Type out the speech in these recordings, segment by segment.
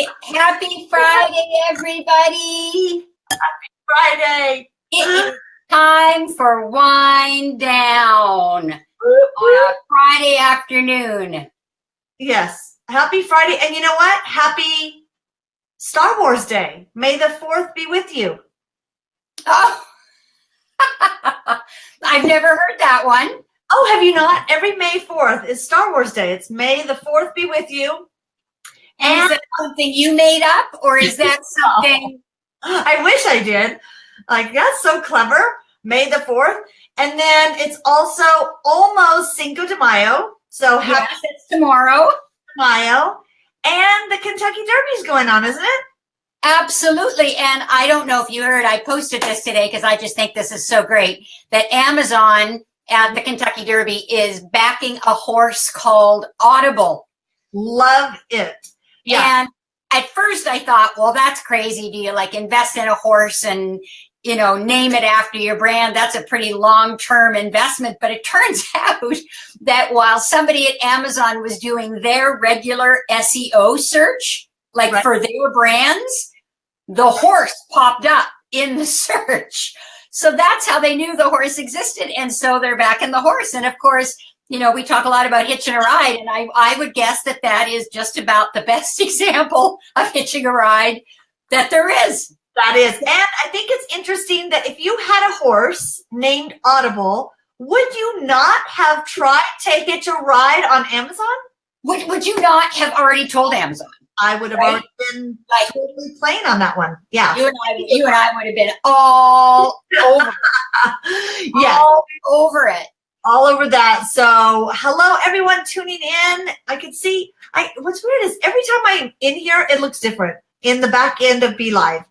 Happy, happy Friday, everybody. Happy Friday. It is time for wind down on a Friday afternoon. Yes. Happy Friday. And you know what? Happy Star Wars Day. May the 4th be with you. Oh, I've never heard that one. Oh, have you not? Every May 4th is Star Wars Day. It's May the 4th be with you. And is that something you made up or is that something? I wish I did. Like, that's so clever. May the 4th. And then it's also almost Cinco de Mayo. So happy Yes, it's tomorrow. Mayo. And the Kentucky Derby's going on, isn't it? Absolutely. And I don't know if you heard, I posted this today because I just think this is so great that Amazon at the Kentucky Derby is backing a horse called Audible. Love it. Yeah. And at first I thought, well, that's crazy. Do you like invest in a horse and, you know, name it after your brand? That's a pretty long-term investment. But it turns out that while somebody at Amazon was doing their regular SEO search, like Right. for their brands, the horse popped up in the search. So that's how they knew the horse existed. And so they're backing the horse. And of course, you know, we talk a lot about hitching a ride, and I, I would guess that that is just about the best example of hitching a ride that there is. That is. And I think it's interesting that if you had a horse named Audible, would you not have tried to hitch a ride on Amazon? Would, would you not have already told Amazon? I would have Right. already been Like- totally playing on that one. Yeah. You and I, you and I would have been all over, yeah. all over it. All over that. So hello everyone tuning in. I can see I what's weird is every time I'm in here, it looks different in the back end of BeLive.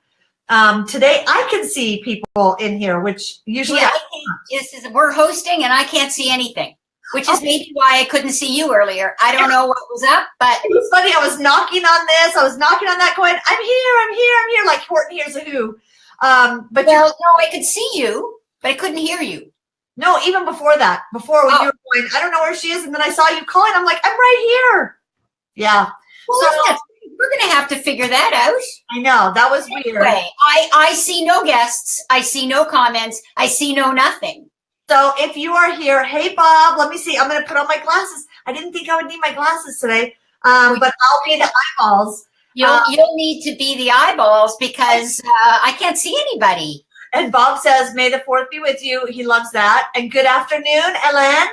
Um, today I can see people in here, which usually Yeah, I can't, this is, we're hosting and I can't see anything, which is maybe why I couldn't see you earlier. I don't know what was up, but it was funny. I was knocking on this, I was knocking on that, going, "I'm here, I'm here, I'm here," like Horton Hears a Who. Um, but well, no, I could see you, but I couldn't hear you. No, even before that, before when Oh. you were going, I don't know where she is, and then I saw you calling. I'm like, I'm right here. Yeah, Well, So- we're going to have to figure that out. I know that was weird. I, I see no guests. I see no comments. I see no nothing. So if you are here, hey Bob, let me see. I'm gonna put on my glasses. I didn't think I would need my glasses today, um, but I'll be the eyeballs. You'll, Uh, you'll need to be the eyeballs because uh, I can't see anybody. And Bob says, "May the fourth be with you." He loves that. And good afternoon, Ellen.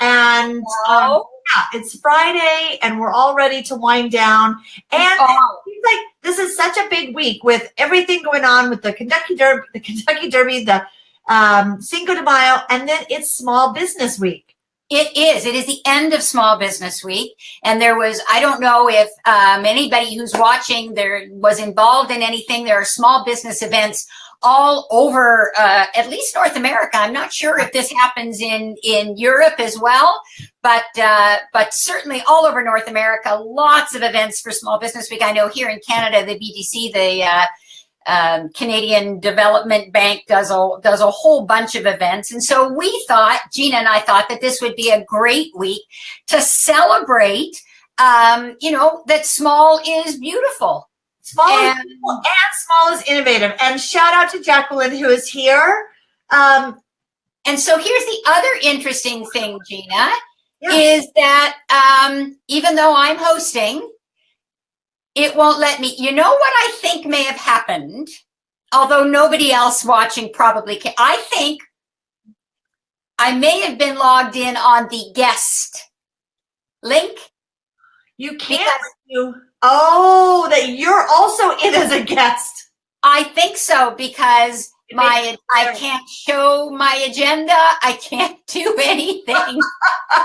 And um, yeah, it's Friday, and we're all ready to wind down. And oh, like this is such a big week with everything going on with the Kentucky Derby, the Kentucky Derby, the um, Cinco de Mayo, and then it's Small Business Week. It is. It is the end of Small Business Week. And there was, I don't know if um, anybody who's watching there was involved in anything. There are small business events all over, uh, at least North America. I'm not sure if this happens in, in Europe as well, but, uh, but certainly all over North America, lots of events for Small Business Week. I know here in Canada, the BDC, the, uh, um, Canadian Development Bank does a does a whole bunch of events, and so we thought, Gina and I thought that this would be a great week to celebrate. Um, you know that small is beautiful, Small is and and small is innovative. And shout out to Jacqueline who is here. Um, and so here's the other interesting thing, Gina, Yeah. is that um, even though I'm hosting, it won't let me. You know what I think may have happened, although nobody else watching probably can. I think I may have been logged in on the guest link. you can't Because- you oh that you're also in as a guest. I think so because It my I can't show my agenda. I can't do anything.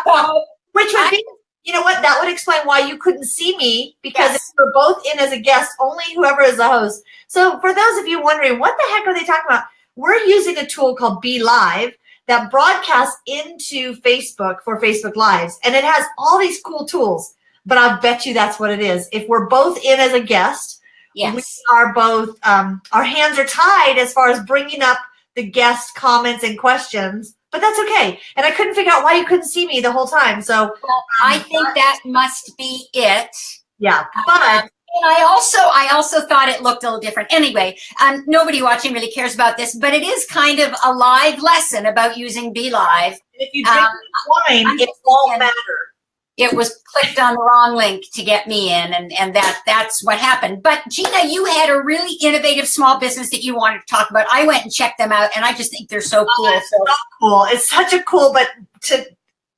So, Which would I- be you know what? That would explain why you couldn't see me because Yes. we're both in as a guest, only whoever is the host. So for those of you wondering, what the heck are they talking about? We're using a tool called BeLive that broadcasts into Facebook for Facebook Lives, and it has all these cool tools. But I bet you that's what it is. If we're both in as a guest, yes. we are both um, our hands are tied as far as bringing up the guest comments and questions. But that's okay. And I couldn't figure out why you couldn't see me the whole time. So Well, I think that must be it. yeah, but Um, And I also, I also thought it looked a little different. Anyway, um, nobody watching really cares about this, but it is kind of a live lesson about using Be BeLive. If you drink Um, wine, it won't matter. It was clicked on the wrong link to get me in, and and that that's what happened. But Gina, you had a really innovative small business that you wanted to talk about. I went and checked them out, and I just think they're so cool. it's So cool. It's such a cool, but to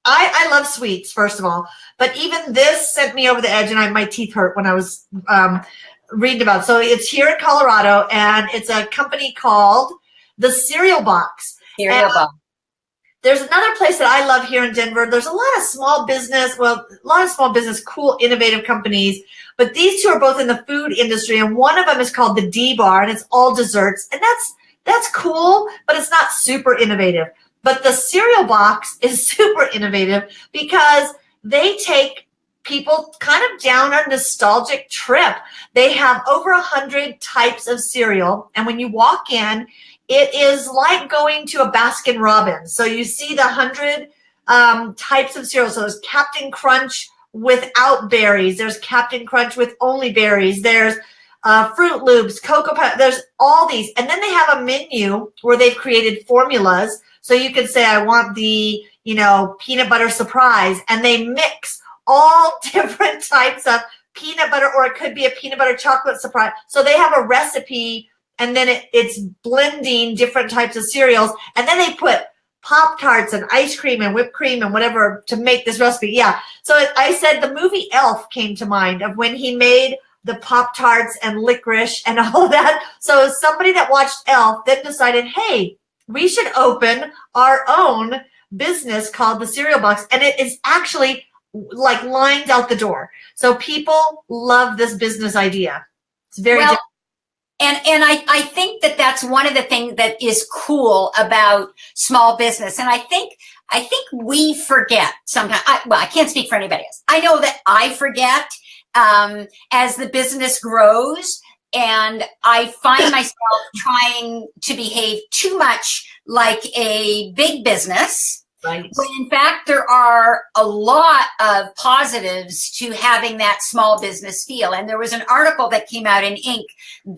I, I love sweets, first of all. But even this sent me over the edge, and I, my teeth hurt when I was um, reading about. It. So it's here in Colorado, and it's a company called the Cereal Box. here And- go. There's another place that I love here in Denver. There's a lot of small business, well, a lot of small business, cool, innovative companies. But these two are both in the food industry, and one of them is called the D Bar, and it's all desserts, and that's that's cool, but it's not super innovative. But the cereal box is super innovative because they take people kind of down a nostalgic trip. They have over a hundred types of cereal, and when you walk in, it is like going to a Baskin Robbins. So you see the hundred um, types of cereal. So there's Captain Crunch without berries. There's Captain Crunch with only berries. There's uh, Froot Loops, Cocoa Puff. There's all these, and then they have a menu where they've created formulas. So you could say, I want the you know peanut butter surprise, and they mix all different types of peanut butter, or it could be a peanut butter chocolate surprise. So they have a recipe and then it, it's blending different types of cereals. And then they put pop tarts and ice cream and whipped cream and whatever to make this recipe. Yeah. So i said the movie elf came to mind of when he made the pop tarts and licorice and all that. So somebody that watched elf then decided hey we should open our own business called the cereal box. And it is actually like lined out the door. So people love this business idea. It's very well, and and I, I think that that's one of the things that is cool about small business. And i think i think we forget sometimes. I, well i can't speak for anybody else. I know that i forget um, as the business grows and i find myself trying to behave too much like a big business When in fact there are a lot of positives to having that small business feel. And there was an article that came out in inc.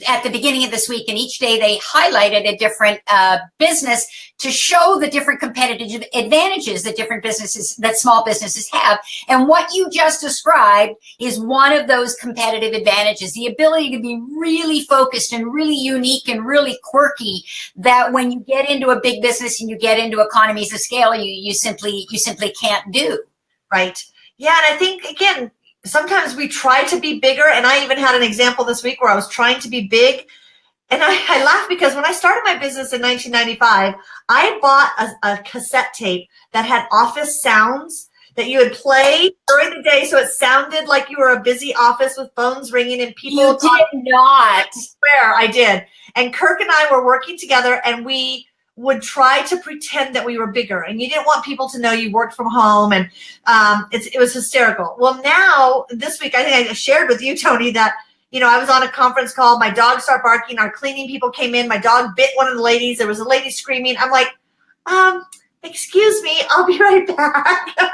at the beginning of this week and each day they highlighted a different uh, business to show the different competitive advantages that different businesses that small businesses have. And what you just described is one of those competitive advantages the ability to be really focused and really unique and really quirky that when you get into a big business and you get into economies of scale you you simply you simply can't do Right. Yeah, and I think again, sometimes we try to be bigger. And I even had an example this week where I was trying to be big. And I, I laugh because when I started my business in 1995, I bought a, a cassette tape that had office sounds that you would play during the day. So it sounded like you were a busy office with phones ringing and people you did not swear I did. And Kirk and I were working together and we would try to pretend that we were bigger and you didn't want people to know you worked from home and um, it was hysterical. Well, now this week, I think I shared with you, Tony, that, you know, I was on a conference call. My dog started barking. Our cleaning people came in. My dog bit one of the ladies. There was a lady screaming. I'm like, um, excuse me, I'll be right back. and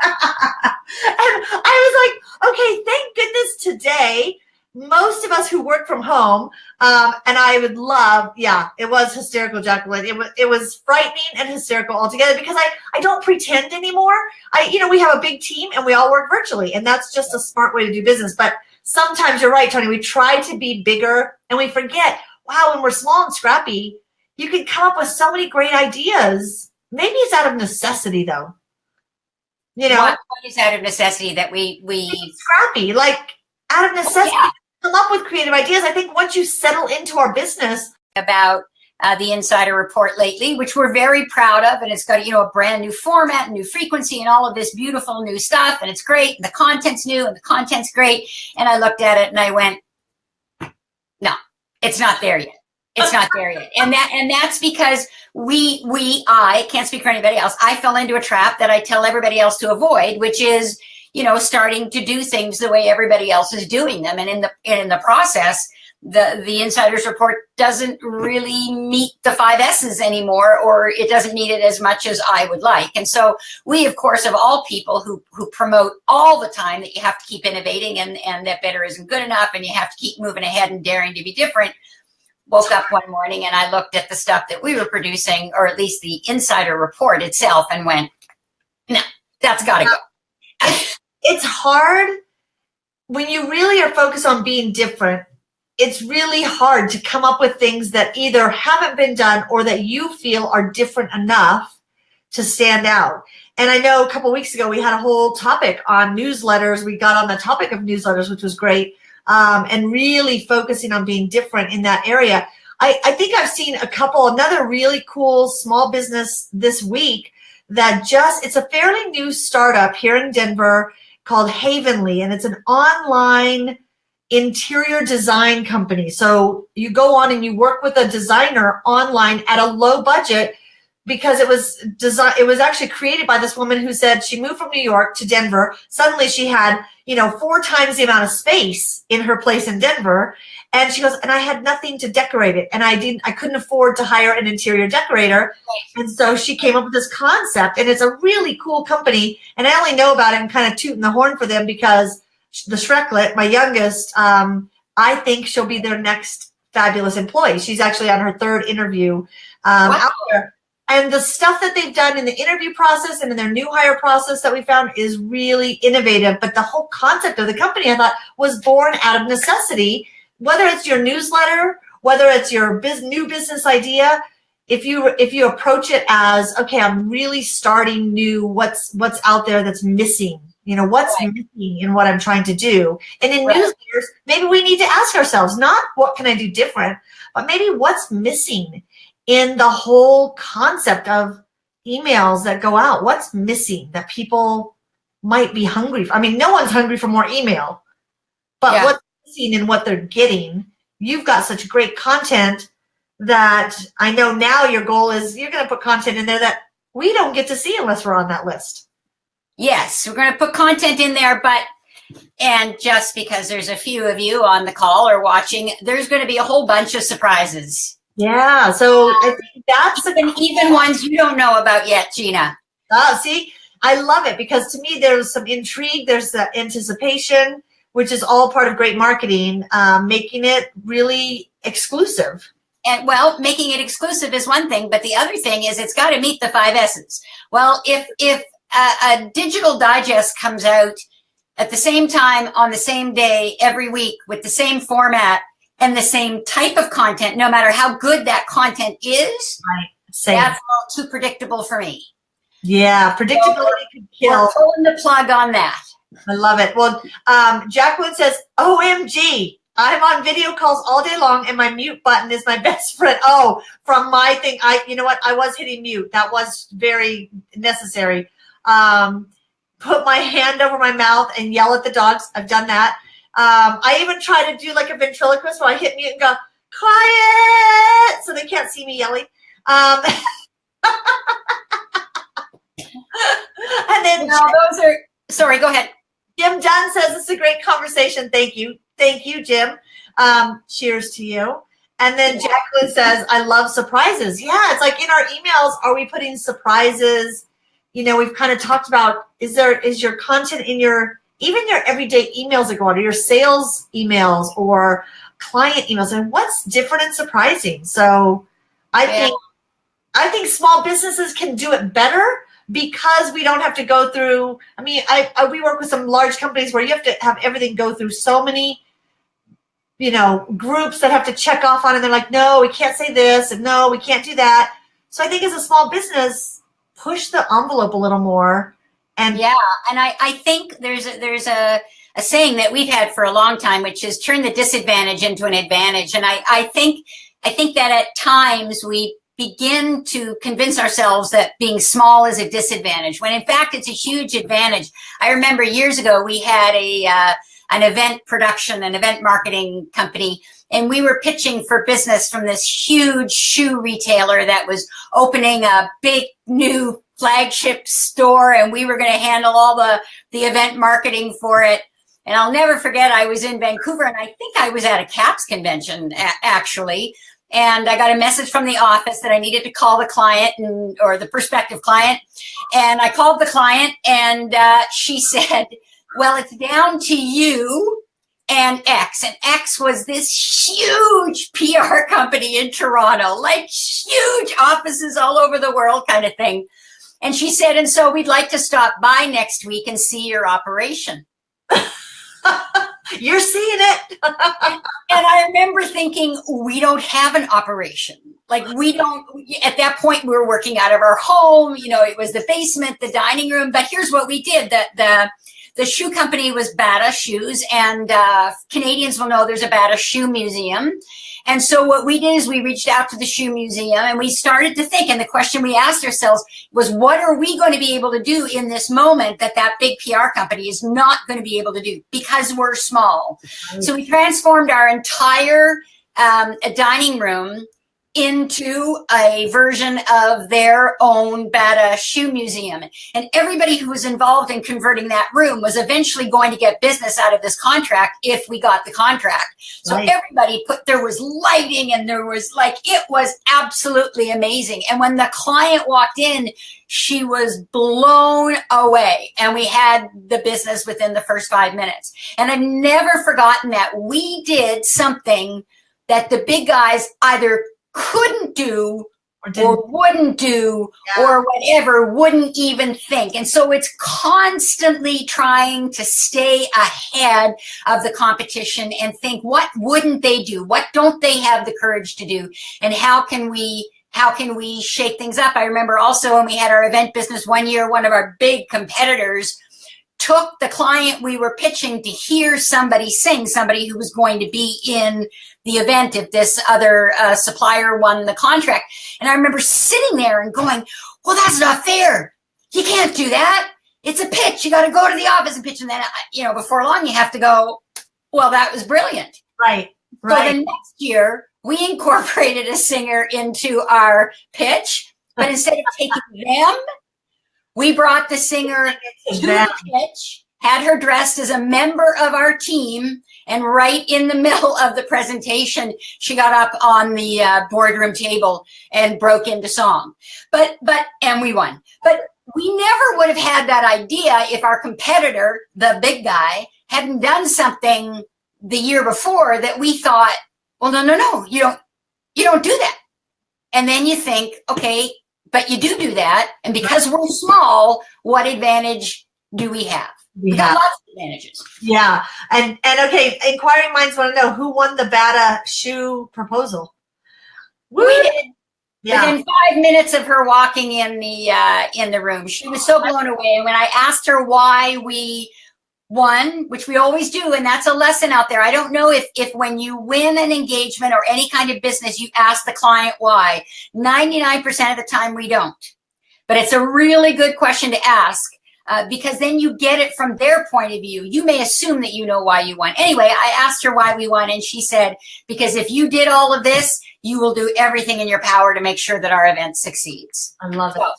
I was like, okay, thank goodness today most of us who work from home, um, and I would love, yeah, it was hysterical, Jacqueline. It was it was frightening and hysterical altogether because I I don't pretend anymore. I you know we have a big team and we all work virtually, and that's just a smart way to do business. But sometimes you're right, Tony. We try to be bigger and we forget. Wow, when we're small and scrappy, you can come up with so many great ideas. Maybe it's out of necessity, though. You know, is out of necessity that we we scrappy, like out of necessity. yeah. come up with creative ideas. I think once you settle into our business, about uh, the insider report lately which we're very proud of and it's got you know a brand new format and new frequency and all of this beautiful new stuff and it's great and the content's new and the content's great and i looked at it and i went no it's not there yet it's not there yet and that and that's because we we i can't speak for anybody else i fell into a trap that i tell everybody else to avoid which is you know starting to do things the way everybody else is doing them and in the and in the process the the insiders report doesn't really meet the five S's anymore, or it doesn't meet it as much as I would like. And so we, of course, of all people who who promote all the time that you have to keep innovating and and that better isn't good enough, and you have to keep moving ahead and daring to be different. Woke up one morning and I looked at the stuff that we were producing, or at least the insider report itself, and went, "No, that's got to go." it's hard when you really are focused on being different it's really hard to come up with things that either haven't been done or that you feel are different enough to stand out. And I know a couple weeks ago we had a whole topic on newsletters. We got on the topic of newsletters, which was great, um, and really focusing on being different in that area. I, I think I've seen a couple, another really cool small business this week that just, it's a fairly new startup here in Denver called Havenly, and it's an online interior design company. So you go on and you work with a designer online at a low budget because it was designed it was actually created by this woman who said she moved from New York to Denver. Suddenly she had, you know, four times the amount of space in her place in Denver. And she goes, and I had nothing to decorate it. And I didn't, I couldn't afford to hire an interior decorator. And so she came up with this concept and it's a really cool company. And I only know about it and kind of tooting the horn for them because the Shreklet, my youngest, um, I think she'll be their next fabulous employee. She's actually on her third interview um, wow. out there. And the stuff that they've done in the interview process and in their new hire process that we found is really innovative. But the whole concept of the company, I thought, was born out of necessity. Whether it's your newsletter, whether it's your biz, new business idea, if you if you approach it as okay, I'm really starting new. What's what's out there that's missing you know, what's right. missing in what I'm trying to do? And in right. newsletters, maybe we need to ask ourselves, not what can I do different, but maybe what's missing in the whole concept of emails that go out? What's missing that people might be hungry for? I mean, no one's hungry for more email, but yeah. what's missing in what they're getting? You've got such great content that I know now your goal is you're going to put content in there that we don't get to see unless we're on that list. Yes, we're going to put content in there, but and just because there's a few of you on the call or watching, there's going to be a whole bunch of surprises. Yeah, so I think that's even, even ones you don't know about yet, Gina. Oh, see, I love it because to me there's some intrigue, there's the anticipation, which is all part of great marketing, um, making it really exclusive. And well, making it exclusive is one thing, but the other thing is it's got to meet the five S's. Well, if if a, a digital digest comes out at the same time on the same day every week with the same format and the same type of content, no matter how good that content is, right. Same. that's all too predictable for me. Yeah, predictability so could kill. We're pulling the plug on that. I love it. Well, um, Jacqueline says, OMG, I'm on video calls all day long and my mute button is my best friend. Oh, from my thing, I, you know what? I was hitting mute. That was very necessary um, put my hand over my mouth and yell at the dogs. I've done that. Um, I even try to do like a ventriloquist where I hit mute and go, quiet, so they can't see me yelling. Um, and then no, those are, sorry, go ahead. Jim Dunn says, it's a great conversation. Thank you. Thank you, Jim. Um, cheers to you. And then Jacqueline says, I love surprises. Yeah, it's like in our emails, are we putting surprises you know, we've kind of talked about, is there, is your content in your, even your everyday emails that go out or your sales emails or client emails and what's different and surprising. So I yeah. think, I think small businesses can do it better because we don't have to go through, I mean, I, I we work with some large companies where you have to have everything go through so many you know, groups that have to check off on and they're like, no, we can't say this and no, we can't do that. So I think as a small business, push the envelope a little more. And yeah, and I, I think there's a, there's a, a saying that we've had for a long time, which is turn the disadvantage into an advantage. And I, I think, I think that at times we begin to convince ourselves that being small is a disadvantage when in fact it's a huge advantage. I remember years ago we had a, uh, an event production, an event marketing company and we were pitching for business from this huge shoe retailer that was opening a big new flagship store and we were going to handle all the the event marketing for it And I'll never forget, I was in Vancouver and I think I was at a CAPS convention actually. And I got a message from the office that I needed to call the client and, or the prospective client. And I called the client and uh, she said, well, it's down to you and X. And X was this huge PR company in Toronto, like huge offices all over the world kind of thing. And she said, and so we'd like to stop by next week and see your operation. You're seeing it. and I remember thinking, we don't have an operation. Like we don't, at that point we were working out of our home, you know, it was the basement, the dining room, but here's what we did. The, the, the shoe company was Bata Shoes and uh, Canadians will know there's a Bata Shoe Museum. And so what we did is we reached out to the shoe museum and we started to think, and the question we asked ourselves was, what are we going to be able to do in this moment that that big PR company is not going to be able to do because we're small? So we transformed our entire um, dining room into a version of their own Bata shoe museum. And everybody who was involved in converting that room was eventually going to get business out of this contract if we got the contract. So right. everybody put, there was lighting and there was like, it was absolutely amazing. And when the client walked in, she was blown away and we had the business within the first five minutes. And I've never forgotten that we did something that the big guys either couldn't do or, or wouldn't do yeah. or whatever wouldn't even think. And so it's constantly trying to stay ahead of the competition and think what wouldn't they do? What don't they have the courage to do? And how can we how can we shake things up? I remember also when we had our event business one year one of our big competitors took the client we were pitching to hear somebody sing somebody who was going to be in the event if this other uh, supplier won the contract. And I remember sitting there and going, well, that's not fair. You can't do that. It's a pitch. You got to go to the office and pitch. And then, uh, you know, before long, you have to go, well, that was brilliant. Right. Right. So the next year, we incorporated a singer into our pitch, but instead of taking them, we brought the singer to the pitch, had her dressed as a member of our team, and right in the middle of the presentation, she got up on the uh, boardroom table and broke into song. But, but, and we won. But we never would have had that idea if our competitor, the big guy, hadn't done something the year before that we thought, well, no, no, no, you don't, you don't do that. And then you think, okay, but you do do that. And because we're small, what advantage do we have? We, we got lots of advantages. Yeah, and and okay, inquiring minds want to know who won the Bata shoe proposal. Woo! We did. Yeah. Within five minutes of her walking in the uh, in the room, she was so blown away. And when I asked her why we won, which we always do, and that's a lesson out there. I don't know if if when you win an engagement or any kind of business, you ask the client why. Ninety nine percent of the time, we don't. But it's a really good question to ask uh, because then you get it from their point of view. You may assume that you know why you won. Anyway, I asked her why we won, and she said, because if you did all of this, you will do everything in your power to make sure that our event succeeds. I love so it.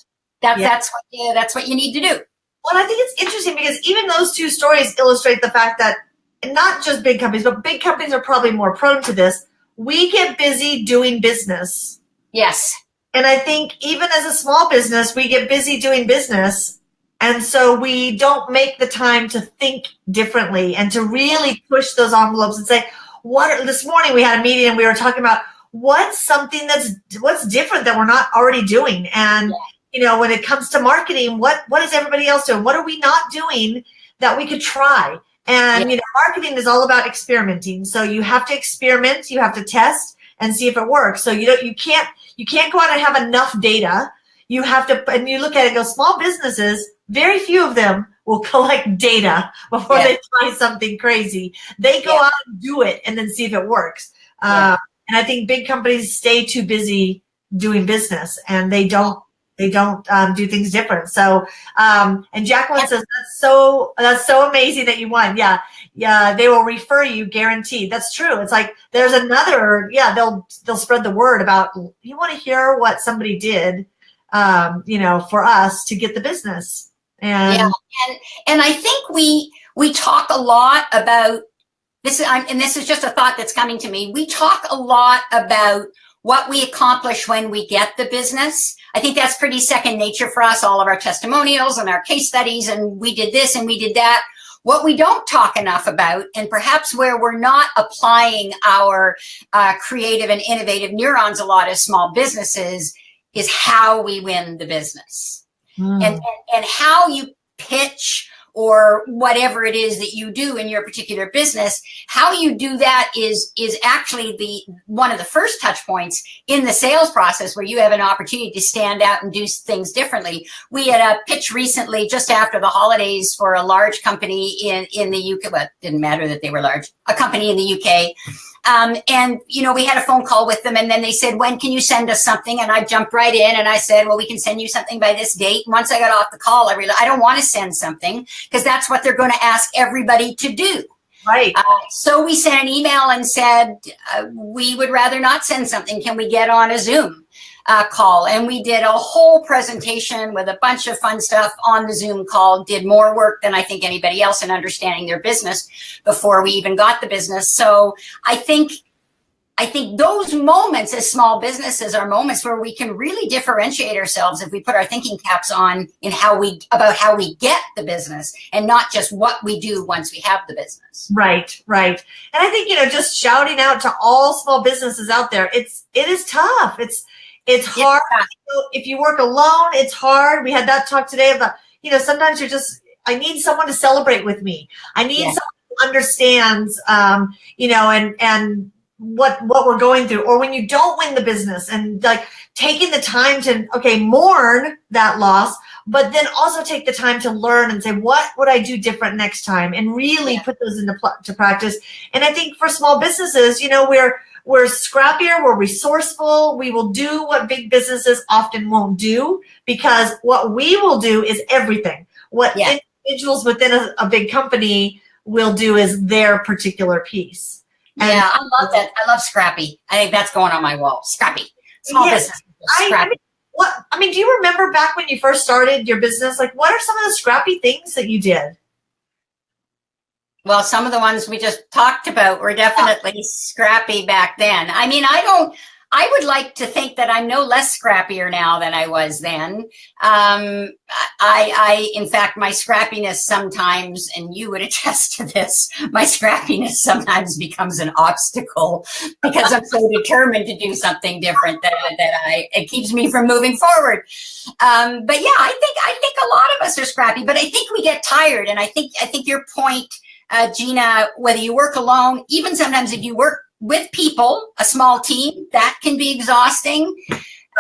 That, yeah. That's what you, that's what you need to do. Well, I think it's interesting because even those two stories illustrate the fact that not just big companies, but big companies are probably more prone to this. We get busy doing business. Yes. And I think even as a small business, we get busy doing business and so we don't make the time to think differently and to really push those envelopes and say, what are, this morning we had a meeting and we were talking about what's something that's what's different that we're not already doing. And you know, when it comes to marketing, what what is everybody else doing? What are we not doing that we could try? And yeah. you know, marketing is all about experimenting. So you have to experiment, you have to test and see if it works. So you don't you can't you can't go out and have enough data. You have to and you look at it go small businesses very few of them will collect data before yeah. they try something crazy. They go yeah. out and do it and then see if it works. Yeah. Uh, and I think big companies stay too busy doing business and they don't they don't um, do things different. So, um, and Jacqueline says that's so that's so amazing that you won. Yeah, yeah, they will refer you guaranteed. That's true. It's like there's another. Yeah, they'll they'll spread the word about you want to hear what somebody did, um, you know, for us to get the business And Yeah. and and I think we we talk a lot about this. I'm, and this is just a thought that's coming to me. We talk a lot about what we accomplish when we get the business. I think that's pretty second nature for us. All of our testimonials and our case studies, and we did this and we did that. What we don't talk enough about, and perhaps where we're not applying our uh, creative and innovative neurons a lot as small businesses, is how we win the business Mm. and, and and how you pitch or whatever it is that you do in your particular business how you do that is is actually the one of the first touch points in the sales process where you have an opportunity to stand out and do things differently. We had a pitch recently just after the holidays for a large company in in the uk well it didn't matter that they were large. A company in the uk um, and you know, we had a phone call with them, and then they said, "When can you send us something?" And I jumped right in, and I said, "Well, we can send you something by this date." Once I got off the call, I realized I don't want to send something because that's what they're going to ask everybody to do. right. Uh, so we sent an email and said, uh, "We would rather not send something. Can we get on a Zoom?" Uh, call and we did a whole presentation with a bunch of fun stuff on the Zoom call. Did more work than I think anybody else in understanding their business before we even got the business. So I think I think those moments as small businesses are moments where we can really differentiate ourselves if we put our thinking caps on in how we about how we get the business and not just what we do once we have the business. Right, right. And I think, you know, just shouting out to all small businesses out there, it's it is tough. It's it's hard. If you work alone, it's hard. We had that talk today about, you know, sometimes you're just I need someone to celebrate with me. I need Yeah. someone who understands um, you know, and and what what we're going through. Or when you don't win the business and like taking the time to okay, mourn that loss, but then also take the time to learn and say what would I do different next time and really Yeah. put those into to practice. And I think for small businesses, you know, we're we're scrappier, we're resourceful, we will do what big businesses often won't do because what we will do is everything. What Yeah. individuals within a, a big company will do is their particular piece. And- yeah, I love that. I love Scrappy. I think that's going on my wall. Scrappy. Small Yes. business. I, I mean, what I mean, do you remember back when you first started your business? Like, what are some of the scrappy things that you did? Well, some of the ones we just talked about were definitely scrappy back then. I mean, I don't, I would like to think that I'm no less scrappier now than I was then. Um, I, I, in fact, my scrappiness sometimes, and you would attest to this, my scrappiness sometimes becomes an obstacle because I'm so determined to do something different that, that I, it keeps me from moving forward. Um, but yeah, I think, I think a lot of us are scrappy, but I think we get tired. And I think, I think your point, uh, Gina, whether you work alone, even sometimes if you work with people, a small team, that can be exhausting.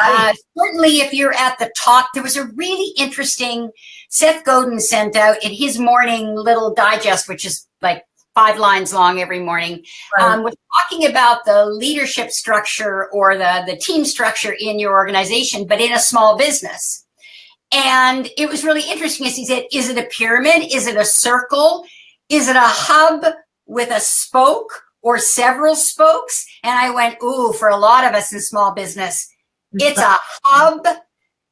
Uh, certainly, if you're at the top, there was a really interesting. Seth Godin sent out in his morning little digest, which is like five lines long every morning, Right. um, was talking about the leadership structure or the the team structure in your organization, but in a small business. And it was really interesting as he said, is it a pyramid? Is it a circle? Is it a hub with a spoke or several spokes? And I went, ooh, for a lot of us in small business, it's a hub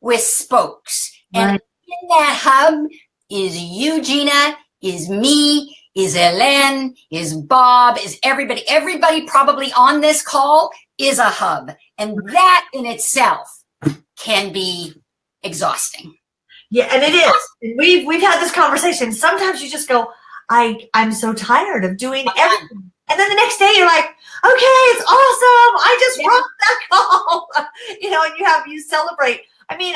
with spokes. And Right. in that hub is you, Gina, is me, is Ellen, is Bob, is everybody. Everybody probably on this call is a hub. And that in itself can be exhausting. Yeah, and it is. And We've we've had this conversation. Sometimes you just go, I I'm so tired of doing everything. And then the next day you're like, okay, it's awesome. I just Yeah. rocked that call. you know, and you have you celebrate. I mean,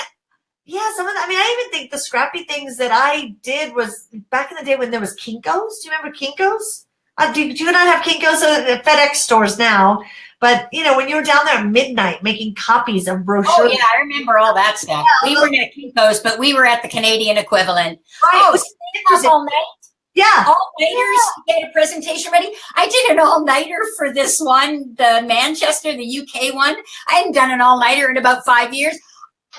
yeah, some of the, I mean, I even think the scrappy things that I did was back in the day when there was Kinkos. Do you remember Kinkos? Uh, do, do you not have Kinkos at the FedEx stores now? But you know, when you were down there at midnight making copies of brochures, Oh, yeah, I remember all that stuff. we weren't at Kinko's, but we were at the Canadian equivalent. right? Oh, staying up all night? Yeah, all nighters to get a presentation ready. I did an all nighter for this one, the Manchester, the UK one. I hadn't done an all nighter in about five years.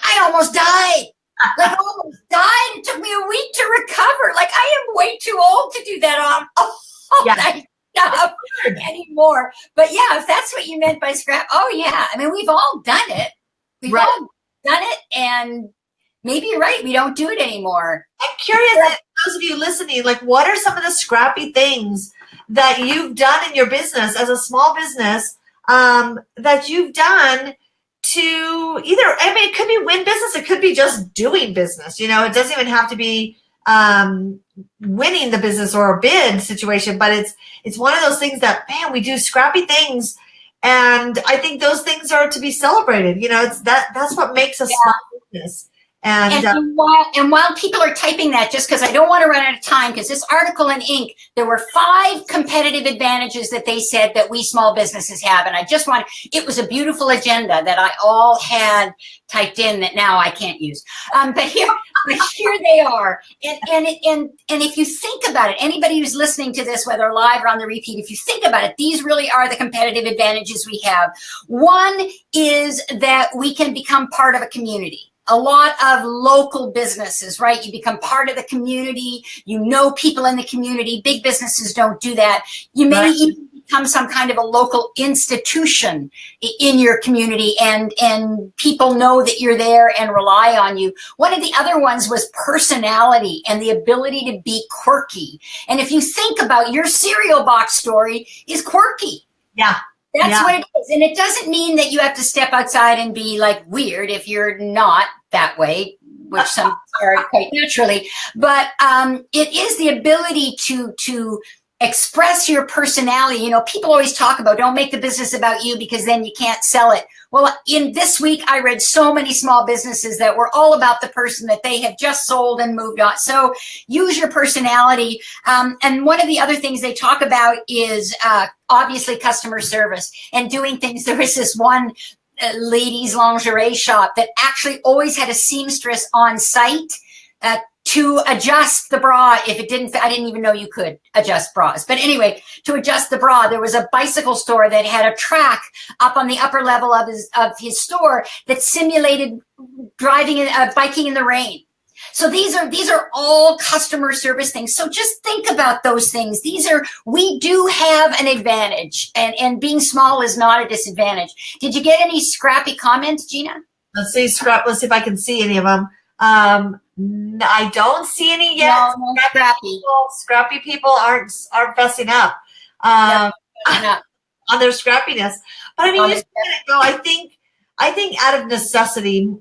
I almost died. Like almost died. It took me a week to recover. Like I am way too old to do that on all Yeah. night stuff anymore. But yeah, if that's what you meant by scrap, oh yeah. I mean, we've all done it. We've Right. all done it, and maybe you're right. We don't do it anymore. I'm curious, those of you listening, like what are some of the scrappy things that you've done in your business as a small business um, that you've done to either, I mean, it could be win business, it could be just doing business. You know, it doesn't even have to be um, winning the business or a bid situation, but it's it's one of those things that man, we do scrappy things, and I think those things are to be celebrated. You know, it's that that's what makes a yeah. small business. And, and, uh, while, and while people are typing that, just because I don't want to run out of time, because this article in Inc., there were five competitive advantages that they said that we small businesses have. And I just want, it was a beautiful agenda that I all had typed in that now I can't use. Um, but here, but here they are. And, and, and, and if you think about it, anybody who's listening to this, whether live or on the repeat, if you think about it, these really are the competitive advantages we have. One is that we can become part of a community a lot of local businesses, right? You become part of the community. You know people in the community. Big businesses don't do that. You may right. even become some kind of a local institution in your community and, and people know that you're there and rely on you. One of the other ones was personality and the ability to be quirky. And if you think about your cereal box story is quirky. Yeah. That's yeah. what it is. And it doesn't mean that you have to step outside and be like weird if you're not that way, which some are quite naturally. But um, it is the ability to to express your personality. You know, people always talk about don't make the business about you because then you can't sell it. Well, in this week, I read so many small businesses that were all about the person that they have just sold and moved on. So use your personality. Um, and one of the other things they talk about is uh, obviously customer service and doing things. There is this one uh, ladies lingerie shop that actually always had a seamstress on site uh, to adjust the bra if it didn't I didn't even know you could adjust bras. But anyway, to adjust the bra, there was a bicycle store that had a track up on the upper level of his of his store that simulated driving uh, biking in the rain. So these are these are all customer service things. So just think about those things. These are we do have an advantage and and being small is not a disadvantage. Did you get any scrappy comments, Gina? Let's see scrap let's see if I can see any of them. Um, I don't see any yet. No, no scrappy. scrappy. People, scrappy people aren't aren't fessing up um, on their scrappiness. But I mean, just go. I think I think out of necessity,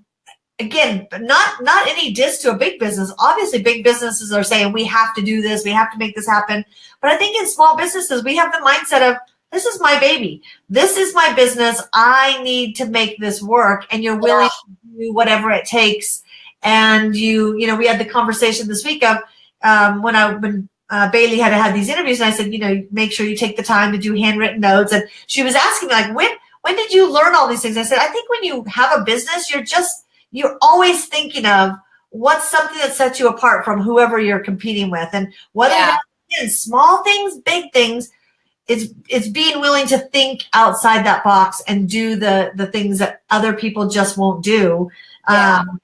again, not not any diss to a big business. Obviously, big businesses are saying we have to do this, we have to make this happen. But I think in small businesses, we have the mindset of this is my baby. This is my business. I need to make this work, and you're willing yeah. to do whatever it takes and you, you know, we had the conversation this week of um, when I when uh, Bailey had had these interviews, and I said, you know, make sure you take the time to do handwritten notes. And she was asking me like, when when did you learn all these things? I said, I think when you have a business, you're just you're always thinking of what's something that sets you apart from whoever you're competing with, and whether yeah. that's small things, big things. It's, it's being willing to think outside that box and do the the things that other people just won't do. Yeah. Um,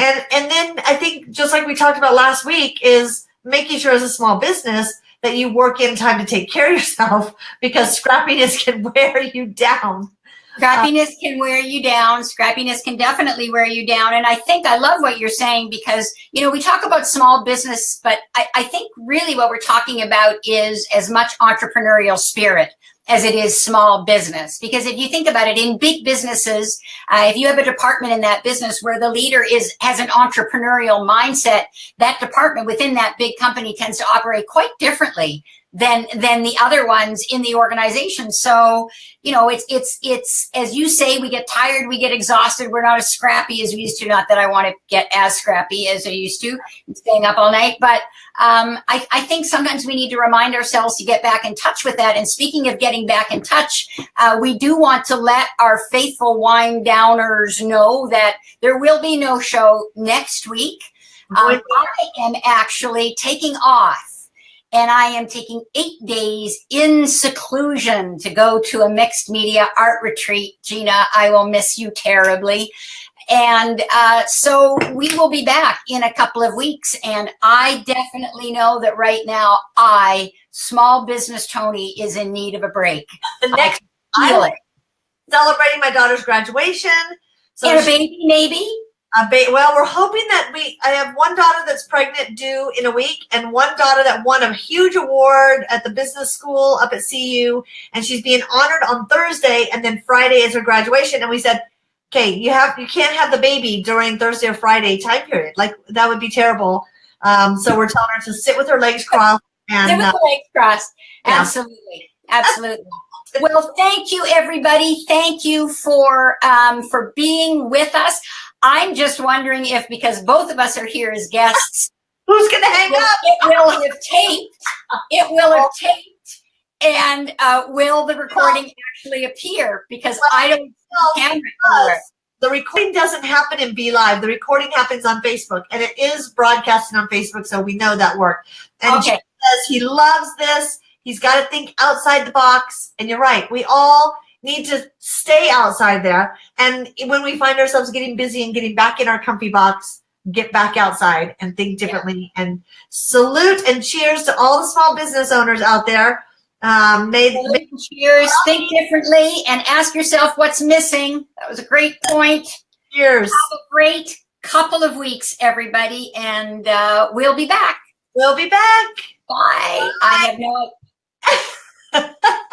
and and then I think just like we talked about last week is making sure as a small business that you work in time to take care of yourself because scrappiness can wear you down. Scrappiness can wear you down. Scrappiness can definitely wear you down. And I think I love what you're saying because, you know, we talk about small business, but I, I think really what we're talking about is as much entrepreneurial spirit as it is small business. Because if you think about it, in big businesses, uh, if you have a department in that business where the leader is has an entrepreneurial mindset, that department within that big company tends to operate quite differently than than the other ones in the organization. So, you know, it's it's it's as you say, we get tired, we get exhausted, we're not as scrappy as we used to. Not that I want to get as scrappy as I used to, staying up all night, but um, I, I think sometimes we need to remind ourselves to get back in touch with that. And speaking of getting back in touch, uh, we do want to let our faithful wine downers know that there will be no show next week. Um, I am actually taking off and I am taking eight days in seclusion to go to a mixed media art retreat. Gina, I will miss you terribly. And uh, so we will be back in a couple of weeks. And I definitely know that right now, I, small business Tony, is in need of a break. The next, I feel it. Celebrating my daughter's graduation. So and a baby, maybe? Uh, well, we're hoping that we. I have one daughter that's pregnant due in a week, and one daughter that won a huge award at the business school up at CU, and she's being honored on Thursday, and then Friday is her graduation. And we said, okay, you have you can't have the baby during Thursday or Friday time period. Like that would be terrible. Um, so we're telling her to sit with her legs crossed Sit with uh, the legs crossed. yeah. Absolutely. Absolutely. Well, thank you, everybody. Thank you for um, for being with us. I'm just wondering if, because both of us are here as guests, who's gonna hang it up? It will have taped. It will have taped. And uh, will the recording actually appear? Because I don't the recording doesn't happen in BeLive. The recording happens on Facebook, and it is broadcasting on Facebook, so we know that worked. And Okay. says he loves this. He's got to think outside the box. And you're right. We all need to stay outside there. And when we find ourselves getting busy and getting back in our comfy box, get back outside and think differently. And salute and cheers to all the small business owners out there. Um, may, may Cheers. Think differently and ask yourself what's missing. That was a great point. cheers. Have a great couple of weeks, everybody, and uh, we'll be back. We'll be back. Bye. I have no